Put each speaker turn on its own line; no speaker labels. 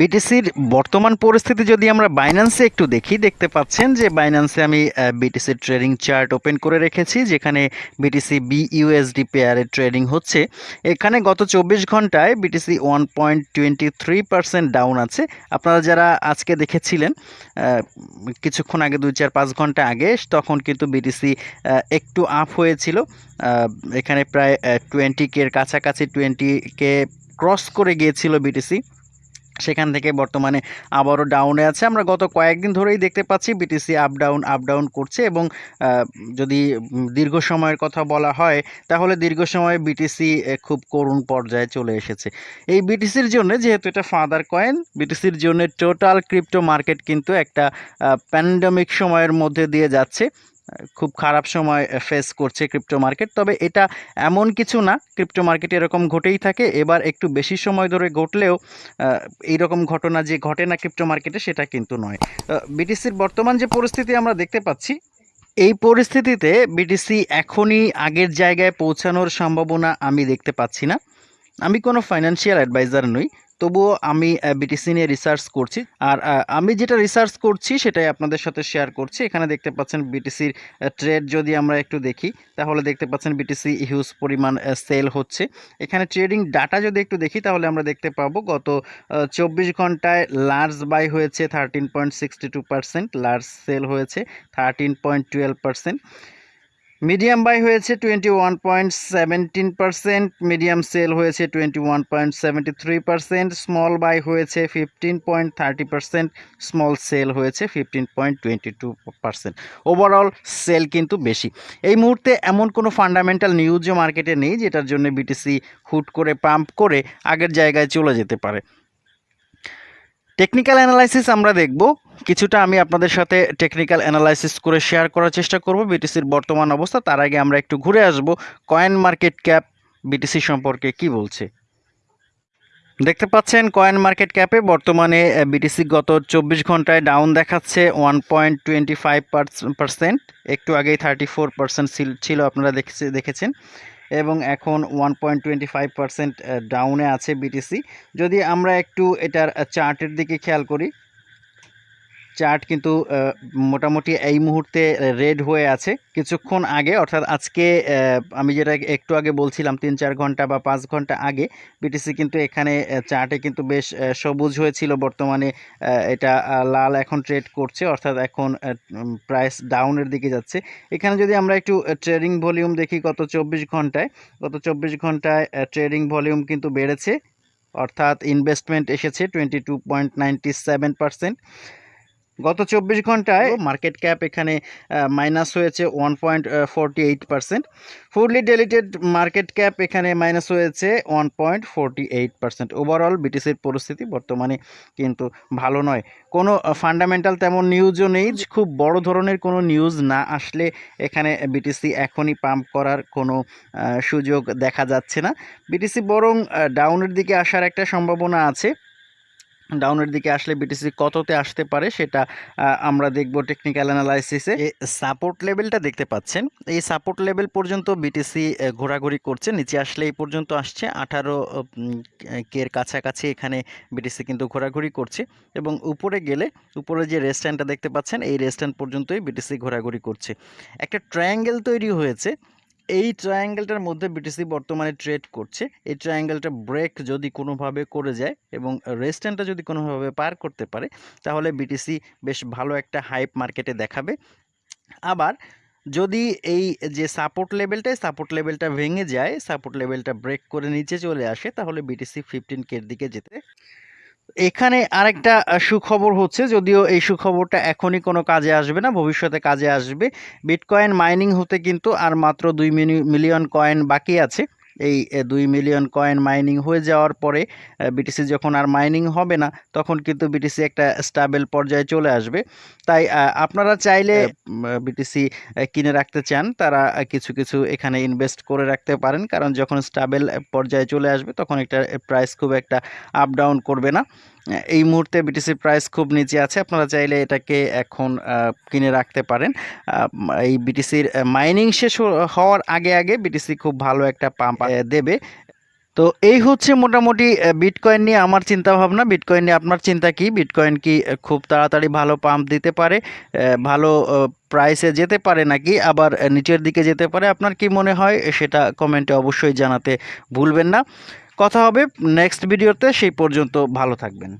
বিটিসির বর্তমান পরিস্থিতি যদি আমরা বাইন্যান্সে একটু দেখি, দেখতে পাচ্ছেন যে বাইন্যান্সে আমি বিটিসির ট্রেডিং চার্ট ওপেন করে রেখেছি, যেখানে বিটিসি বি বিইউএসডি পেয়ারে ট্রেডিং হচ্ছে। এখানে গত চব্বিশ ঘন্টায় BTC one point twenty three percent down আছে। আপনারা যারা আজকে দেখেছিলেন কিছুক্ষণ আগে, দুই চার পাঁচ ঘণ্টা আগে, তখন কিন্তু বিটিসি একটু আপ হয়েছিল। এখানে প্রায় টোয়েন্টি কের কাছাকাছি টোয়েন্টি কে ক্রস করে গিয়েছিল বিটিসি সেখান থেকে বর্তমানে আবারও ডাউনে আছে। আমরা গত কয়েকদিন ধরেই দেখতে পাচ্ছি BTC up down up down করছে এবং যদি দীর্ঘ সময়ের কথা বলা হয়, তাহলে দীর্ঘ সময়ে বিটিসি খুব করুণ পর্যায়ে চলে এসেছে। এই বিটিসির জন্য যেহেতু এটা ফাদার কয়েন বিটিসির জন্য টোটাল ক্রিপ্টো মার্কেট কিন্তু একটা প্যান্ডামিক সময়ের মধ্যে দিয়ে যাচ্ছে। খুব খারাপ সময় ফেস করছে ক্রিপ্টো মার্কেট তবে এটা এমন কিছু না ক্রিপ্টো মার্কেটে এরকম ঘটেই থাকে। এবার একটু বেশি সময় ধরে ঘটলেও এইরকম ঘটনা যে ঘটে না ক্রিপ্টো মার্কেটে সেটা কিন্তু নয়। বিটিসির বর্তমান যে পরিস্থিতি আমরা দেখতে পাচ্ছি, এই পরিস্থিতিতে বিটিসি এখনই আগের জায়গায় পৌঁছানোর সম্ভাবনা আমি দেখতে পাচ্ছি না। আমি কোনো ফাইন্যান্সিয়াল অ্যাডভাইজার নই। তবুও আমি বিটিসি নিয়ে রিসার্চ করছি। আর আমি যেটা রিসার্চ করছি সেটাই আপনাদের সাথে শেয়ার করছি। এখানে দেখতে পাচ্ছেন বিটিসির ট্রেড যদি আমরা একটু দেখি, তাহলে দেখতে পাচ্ছেন বিটিসি হিউজ পরিমাণ সেল হচ্ছে। এখানে ট্রেডিং ডাটা যদি একটু দেখি, তাহলে আমরা দেখতে পাবো গত চব্বিশ ঘন্টায় লার্জ বাই হয়েছে thirteen point sixty two percent large sell হয়েছে thirteen point twelve percent medium buy হয়েছে twenty one point seventeen percent medium sell হয়েছে twenty one point seventy three percent small buy হয়েছে fifteen point thirty percent small sell হয়েছে fifteen point twenty two percent overall sell কিন্তু বেশি। এই মুহূর্তে এমন কোনো ফান্ডামেন্টাল নিউজও মার্কেটে নেই যেটার জন্য বিটিসি হুট করে পাম্প করে আগের জায়গায় চলে যেতে পারে। টেকনিক্যাল অ্যানালাইসিস আমরা দেখব। কিছুটা আমি আপনাদের সাথে টেকনিক্যাল অ্যানালাইসিস করে শেয়ার করার চেষ্টা করব বিটিসির বর্তমান অবস্থা। তার আগে আমরা একটু ঘুরে আসব কয়েন মার্কেট ক্যাপ বিটিসি সম্পর্কে কি বলছে। দেখতে পাচ্ছেন কয়েন মার্কেট ক্যাপে বর্তমানে বিটিসি গত চব্বিশ ঘন্টায় ডাউন দেখাচ্ছে one point twenty five percent একটু আগেই থার্টি ফোর পার্সেন্ট ছিল, আপনারা দেখেছে, দেখেছেন। এবং এখন ওয়ান পয়েন্ট টোয়েন্টি ফাইভ ডাউনে আছে বিটিসি যদি আমরা একটু এটার চার্টের দিকে খেয়াল করি চার্ট কিন্তু মোটামুটি এই মুহূর্তে রেড হয়ে আছে। কিছুক্ষণ আগে, অর্থাৎ আজকে আমি যেটা একটু আগে বলছিলাম, তিন চার ঘণ্টা বা পাঁচ ঘণ্টা আগে বিটিসি কিন্তু এখানে চার্টে কিন্তু বেশ সবুজ হয়েছিল। বর্তমানে এটা লাল এখন ট্রেড করছে, অর্থাৎ এখন প্রাইস ডাউনের দিকে যাচ্ছে। এখানে যদি আমরা একটু ট্রেডিং ভলিউম দেখি, গত চব্বিশ ঘন্টায়, গত চব্বিশ ঘন্টায় ট্রেডিং ভলিউম কিন্তু বেড়েছে, অর্থাৎ ইনভেস্টমেন্ট এসেছে twenty two point ninety seven percent গত চব্বিশ ঘন্টায় মার্কেট ক্যাপ এখানে মাইনাস হয়েছে one point forty eight percent fully diluted market cap এখানে মাইনাস হয়েছে one point forty eight percent overall বিটিসির পরিস্থিতি বর্তমানে কিন্তু ভালো নয়। কোনো ফান্ডামেন্টাল তেমন নিউজও নেই। খুব বড় ধরনের কোনো নিউজ না আসলে এখানে বিটিসি এখনই পাম্প করার কোনো সুযোগ দেখা যাচ্ছে না। বিটিসি বরং ডাউনের দিকে আসার একটা সম্ভাবনা আছে। ডাউনের দিকে আসলে বিটিসি কততে আসতে পারে সেটা আমরা দেখব টেকনিক্যাল অ্যানালাইসিসে সাপোর্ট লেভেলটা দেখতে পাচ্ছেন। এই সাপোর্ট লেভেল পর্যন্ত বিটিসি ঘোরাঘুরি করছে। নিচে আসলে এই পর্যন্ত আসছে। আঠারো কের কাছাকাছি এখানে বিটিসি কিন্তু ঘোরাঘুরি করছে। এবং উপরে গেলে, উপরে যে রেস্ট্যান্ডটা দেখতে পাচ্ছেন, এই রেস্ট্যান্ড পর্যন্তই বিটিসি ঘোরাঘুরি করছে। একটা ট্রায়াঙ্গেল তৈরি হয়েছে। এই ট্রায়াঙ্গেলটার মধ্যে বিটিসি বর্তমানে ট্রেড করছে। এই ট্রায়াঙ্গেলটা ব্রেক যদি কোনোভাবে করে যায় এবং রেস্ট্যান্ডটা যদি কোনোভাবে পার করতে পারে, তাহলে বিটিসি বেশ ভালো একটা হাইপ মার্কেটে দেখাবে। আবার যদি এই যে সাপোর্ট লেভেলটা সাপোর্ট লেভেলটা ভেঙে যায় সাপোর্ট লেভেলটা ব্রেক করে নিচে চলে আসে, তাহলে বিটিসি ফিফটিন কের দিকে যেতে এখানে আরেকটা সুখবর হচ্ছে, যদিও এই সুখবরটা এখনই কোনো কাজে আসবে না, ভবিষ্যতে কাজে আসবে। বিটকয়েন মাইনিং হতে কিন্তু আর মাত্র দুই মিলিয়ন কয়েন বাকি আছে। এই দুই মিলিয়ন কয়েন মাইনিং হয়ে যাওয়ার পরে বিটিসি যখন আর মাইনিং হবে না তখন কিন্তু বিটিসি একটা স্টাবেল পর্যায়ে চলে আসবে। তাই আপনারা চাইলে বিটিসি কিনে রাখতে চান। তারা কিছু কিছু এখানে ইনভেস্ট করে রাখতে পারেন। কারণ যখন স্টাবেল পর্যায়ে চলে আসবে তখন একটা প্রাইস খুব একটা আপ ডাউন করবে না। এই মুহূর্তে বিটিসির প্রাইস খুব নিচে আছে। আপনারা চাইলে এটাকে এখন কিনে রাখতে পারেন। এই বিটিসির মাইনিং শেষ হওয়ার আগে আগে বিটিসি খুব ভালো একটা পাম্প দেবে। তো এই হচ্ছে মোটামুটি বিটকয়েন নিয়ে আমার চিন্তা ভাবনা বিটকয়েন নিয়ে আপনার চিন্তা কি? বিটকয়েন কি খুব তাড়াতাড়ি ভালো পাম্প দিতে পারে ভালো প্রাইসে যেতে পারে নাকি? আবার নিচের দিকে যেতে পারে? আপনার কি মনে হয়? সেটা কমেন্টে অবশ্যই জানাতে ভুলবেন না। কথা হবে নেক্সট ভিডিওতে সেই পর্যন্ত ভালো থাকবেন।